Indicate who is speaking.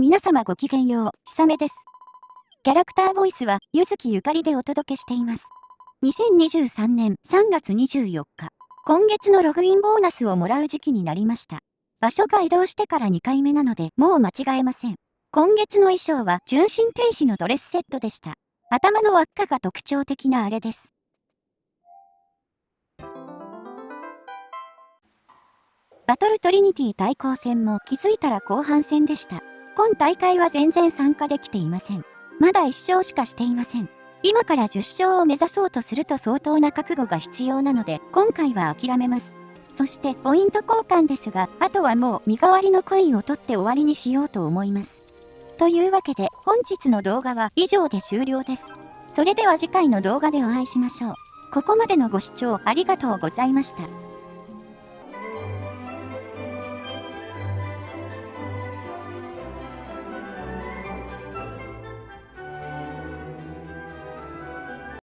Speaker 1: 皆様ごきげんよう、ひさめです。キャラクターボイスは、ゆずきゆかりでお届けしています。2023年3月24日、今月のログインボーナスをもらう時期になりました。場所が移動してから2回目なので、もう間違えません。今月の衣装は、純真天使のドレスセットでした。頭の輪っかが特徴的なあれです。バトルトリニティ対抗戦も気づいたら後半戦でした。今大会は全然参加できていません。まだ1勝しかしていません。今から10勝を目指そうとすると相当な覚悟が必要なので、今回は諦めます。そしてポイント交換ですが、あとはもう身代わりのコインを取って終わりにしようと思います。というわけで本日の動画は以上で終了です。それでは次回の動画でお会いしましょう。ここまでのご視聴ありがとうございました。